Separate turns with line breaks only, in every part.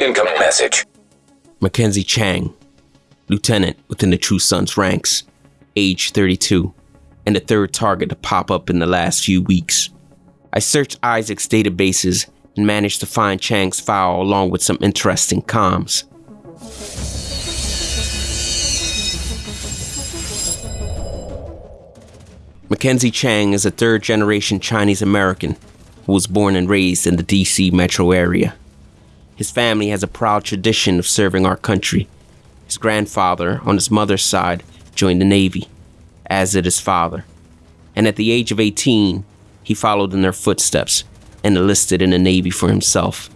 Incoming message.
Mackenzie Chang, lieutenant within the True Sons ranks, age 32, and the third target to pop up in the last few weeks. I searched ISAC's databases and managed to find Chang's file along with some interesting comms. Mackenzie Chang is a third generation Chinese American who was born and raised in the DC metro area. His family has a proud tradition of serving our country. His grandfather, on his mother's side, joined the Navy, as did his father. And at the age of 18, he followed in their footsteps and enlisted in the Navy for himself.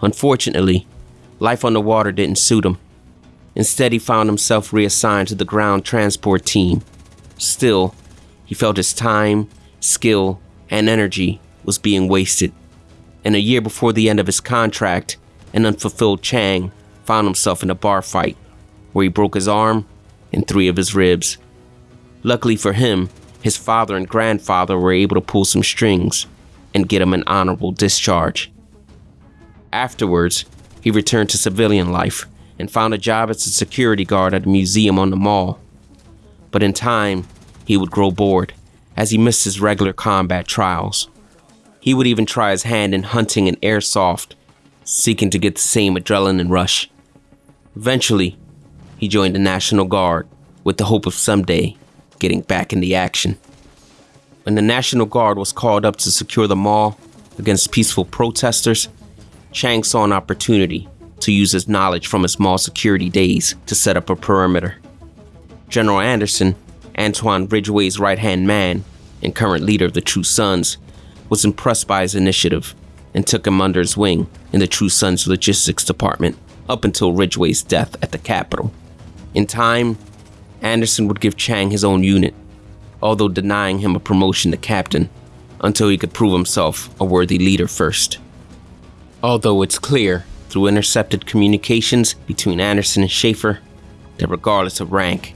Unfortunately, life on the water didn't suit him. Instead, he found himself reassigned to the ground transport team. Still, he felt his time, skill, and energy was being wasted. And a year before the end of his contract, an unfulfilled Chang found himself in a bar fight where he broke his arm and three of his ribs. Luckily for him, his father and grandfather were able to pull some strings and get him an honorable discharge. Afterwards, he returned to civilian life and found a job as a security guard at a museum on the mall. But in time, he would grow bored as he missed his regular combat trials. He would even try his hand in hunting and airsoft, seeking to get the same adrenaline rush. Eventually, he joined the National Guard with the hope of someday getting back in the action. When the National Guard was called up to secure the mall against peaceful protesters, Chang saw an opportunity to use his knowledge from his mall security days to set up a perimeter. General Anderson, Antoine Ridgway's right hand man and current leader of the True Sons, was impressed by his initiative and took him under his wing in the True Sons logistics department up until Ridgway's death at the Capitol. In time, Anderson would give Chang his own unit, although denying him a promotion to captain until he could prove himself a worthy leader first. Although it's clear through intercepted communications between Anderson and Schaefer that regardless of rank,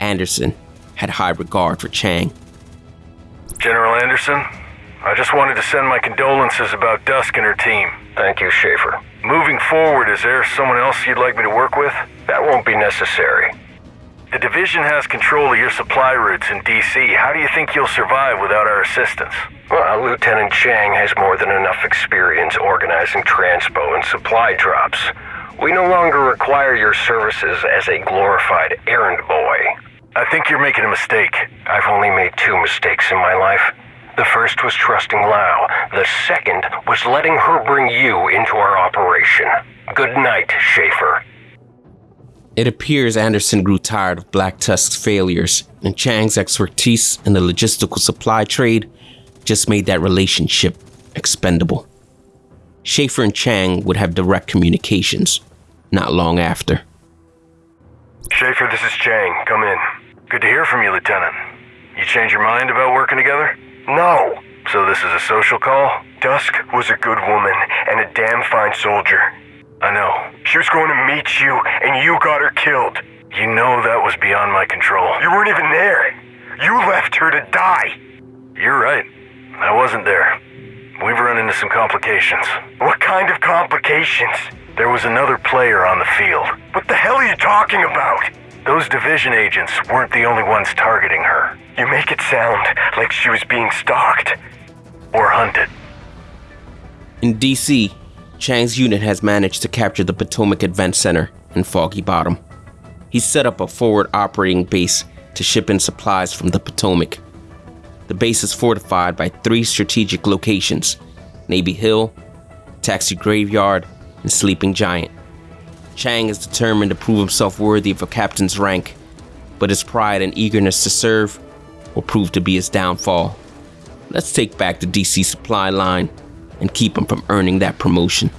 Anderson had high regard for Chang.
General Anderson, I just wanted to send my condolences about Dusk and her team.
Thank you, Schaefer.
Moving forward, is there someone else you'd like me to work with?
That won't be necessary.
The division has control of your supply routes in DC. How do you think you'll survive without our assistance?
Well, Lieutenant Chang has more than enough experience organizing transpo and supply drops. We no longer require your services as a glorified errand boy.
I think you're making a mistake.
I've only made two mistakes in my life. The first was trusting Lao. The second was letting her bring you into our operation. Good night, Schaefer.
It appears Anderson grew tired of Black Tusk's failures, and Chang's expertise in the logistical supply trade just made that relationship expendable. Schaefer and Chang would have direct communications not long after.
Schaefer, this is Chang. Come in. Good to hear from you, Lieutenant. You change your mind about working together?
No.
So this is a social call?
Dusk was a good woman and a damn fine soldier.
I know.
She was going to meet you, and you got her killed.
You know that was beyond my control.
You weren't even there. You left her to die.
You're right. I wasn't there. We've run into some complications.
What kind of complications?
There was another player on the field.
What the hell are you talking about?
Those division agents weren't the only ones targeting her.
You make it sound like she was being stalked.
Or hunted.
In DC, Chang's unit has managed to capture the Potomac Event Center in Foggy Bottom. He's set up a forward operating base to ship in supplies from the Potomac. The base is fortified by three strategic locations Navy Hill, Taxi Graveyard, and Sleeping Giant. Chang is determined to prove himself worthy of a captain's rank, but his pride and eagerness to serve will prove to be his downfall. Let's take back the DC supply line and keep him from earning that promotion.